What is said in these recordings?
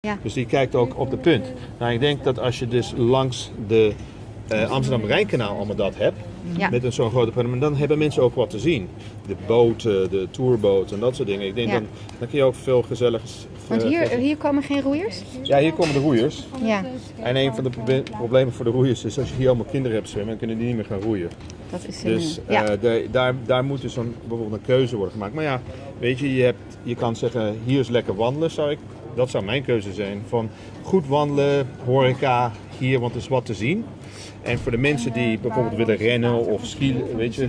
Ja. Dus die kijkt ook op de punt. Nou, ik denk dat als je dus langs de eh, Amsterdam-Rijnkanaal allemaal dat hebt, Ja. met een zo'n grote panorama, dan hebben mensen ook wat te zien. De boten, de tourboten en dat soort dingen. Ik denk Ja. dan, dan kun je ook veel gezelligs... Want eh, hier, hier komen geen roeiers? Ja, hier komen de roeiers. Ja, En een van de proble- problemen voor de roeiers is als je hier allemaal kinderen hebt zwemmen, dan kunnen die niet meer gaan roeien. dat is Dus een, ja. eh, de- daar, daar moet dus een, bijvoorbeeld een keuze worden gemaakt. Maar ja, weet je, je, hebt, je kan zeggen, hier is lekker wandelen, zou ik, dat zou mijn keuze zijn. Van goed wandelen, horeca, hier, want er is wat te zien. En voor de mensen die bijvoorbeeld willen rennen of skiën, weet je,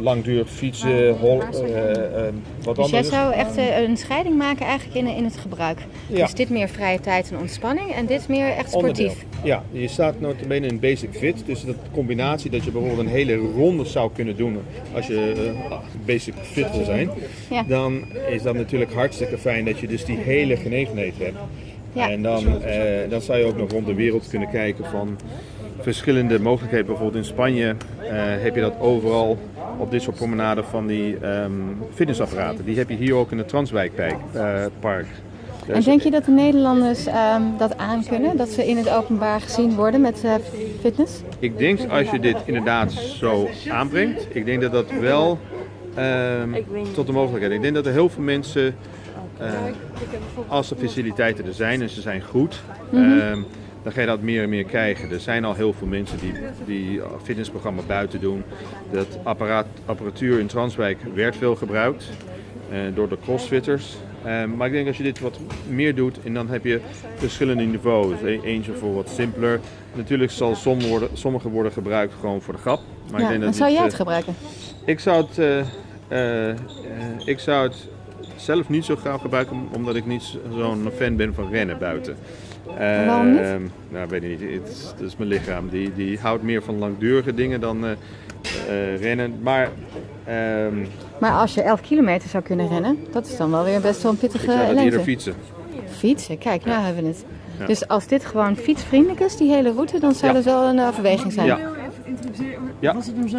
langdurig fietsen, hol, eh, eh, wat Dus jij anders. zou echt eh, een scheiding maken eigenlijk in, in het gebruik. Ja. Dus dit meer vrije tijd en ontspanning en dit meer echt sportief. Onderdeel. Ja, je staat notabene in basic fit. Dus dat combinatie dat je bijvoorbeeld een hele ronde zou kunnen doen als je eh, basic fit wil zijn. Ja. Dan is dat natuurlijk hartstikke fijn dat je dus die hele genegenheid hebt. Ja. En dan, eh, dan zou je ook nog rond de wereld kunnen kijken van verschillende mogelijkheden. Bijvoorbeeld in Spanje eh, heb je dat overal op dit soort promenaden van die ehm, fitnessapparaten. Die heb je hier ook in het Transwijkpark. eh, park. En denk je dat de Nederlanders ehm, dat aankunnen? Dat ze in het openbaar gezien worden met eh, fitness? Ik denk als je dit inderdaad zo aanbrengt, ik denk dat dat wel ehm, tot de mogelijkheid. Ik denk dat er heel veel mensen, als de faciliteiten er zijn en ze zijn goed, ehm, dan ga je dat meer en meer krijgen. Er zijn al heel veel mensen die, die fitnessprogramma buiten doen. Dat apparaat, apparatuur in Transwijk werd veel gebruikt eh, door de crossfitters. Ehm, maar ik denk als je dit wat meer doet en dan heb je verschillende niveaus. E- Eentje voor wat simpeler. Natuurlijk zal sommige worden, sommige worden gebruikt gewoon voor de grap. Maar ik Ja, denk dan dat zou dit, jij eh, het gebruiken? ik zou het, eh, eh, eh, ik zou het zelf niet zo graag gebruiken, omdat ik niet zo'n fan ben van rennen buiten. Eh, waarom niet? Nou, weet ik niet. Het is, het is mijn lichaam. Die, die houdt meer van langdurige dingen dan eh, eh, rennen. Maar ehm, Maar als je 11 kilometer zou kunnen rennen, dat is dan wel weer best wel een ik pittige zou eerder fietsen. Fietsen, kijk, nou hebben we het. Ja. Dus als dit gewoon fietsvriendelijk is, die hele route, dan zou Ja. dat wel een overweging zijn. Ja. Ja.